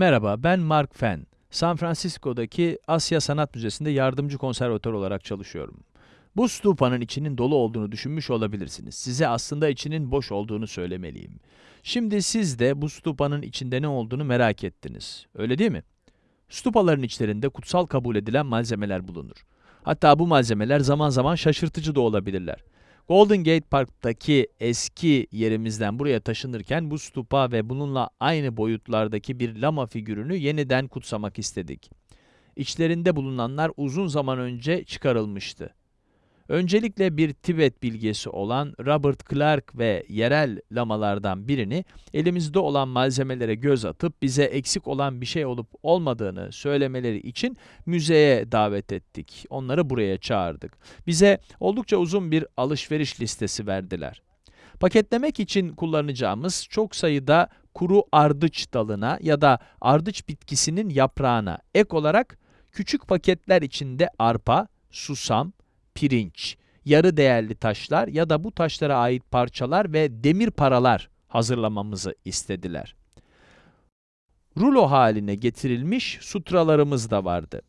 Merhaba, ben Mark Fenn. San Francisco'daki Asya Sanat Müzesi'nde yardımcı konservatör olarak çalışıyorum. Bu stupanın içinin dolu olduğunu düşünmüş olabilirsiniz. Size aslında içinin boş olduğunu söylemeliyim. Şimdi siz de bu stupanın içinde ne olduğunu merak ettiniz. Öyle değil mi? Stupaların içlerinde kutsal kabul edilen malzemeler bulunur. Hatta bu malzemeler zaman zaman şaşırtıcı da olabilirler. Golden Gate Park'taki eski yerimizden buraya taşınırken bu stupa ve bununla aynı boyutlardaki bir lama figürünü yeniden kutsamak istedik. İçlerinde bulunanlar uzun zaman önce çıkarılmıştı. Öncelikle bir Tibet bilgesi olan Robert Clark ve yerel lamalardan birini elimizde olan malzemelere göz atıp bize eksik olan bir şey olup olmadığını söylemeleri için müzeye davet ettik. Onları buraya çağırdık. Bize oldukça uzun bir alışveriş listesi verdiler. Paketlemek için kullanacağımız çok sayıda kuru ardıç dalına ya da ardıç bitkisinin yaprağına ek olarak küçük paketler içinde arpa, susam, pirinç, yarı değerli taşlar ya da bu taşlara ait parçalar ve demir paralar hazırlamamızı istediler. Rulo haline getirilmiş sutralarımız da vardı.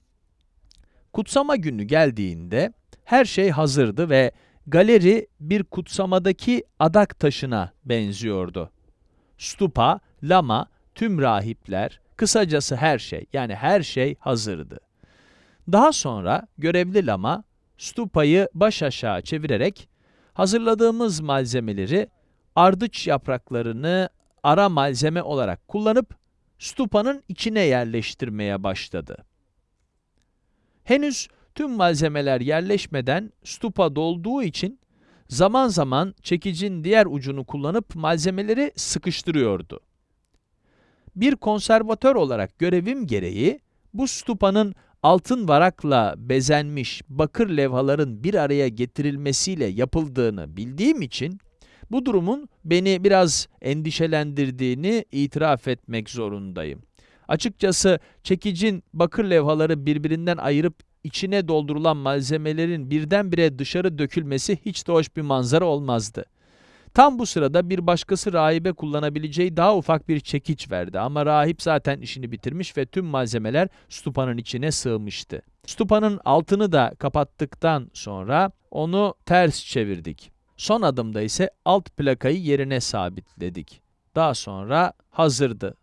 Kutsama günü geldiğinde her şey hazırdı ve galeri bir kutsamadaki adak taşına benziyordu. Stupa, lama, tüm rahipler, kısacası her şey, yani her şey hazırdı. Daha sonra görevli lama stupayı baş aşağı çevirerek hazırladığımız malzemeleri ardıç yapraklarını ara malzeme olarak kullanıp stupanın içine yerleştirmeye başladı. Henüz tüm malzemeler yerleşmeden stupa dolduğu için zaman zaman çekicin diğer ucunu kullanıp malzemeleri sıkıştırıyordu. Bir konservatör olarak görevim gereği bu stupanın altın varakla bezenmiş bakır levhaların bir araya getirilmesiyle yapıldığını bildiğim için, bu durumun beni biraz endişelendirdiğini itiraf etmek zorundayım. Açıkçası çekicin bakır levhaları birbirinden ayırıp içine doldurulan malzemelerin birdenbire dışarı dökülmesi hiç de hoş bir manzara olmazdı. Tam bu sırada bir başkası rahibe kullanabileceği daha ufak bir çekiç verdi ama rahip zaten işini bitirmiş ve tüm malzemeler stupanın içine sığmıştı. Stupanın altını da kapattıktan sonra onu ters çevirdik. Son adımda ise alt plakayı yerine sabitledik. Daha sonra hazırdı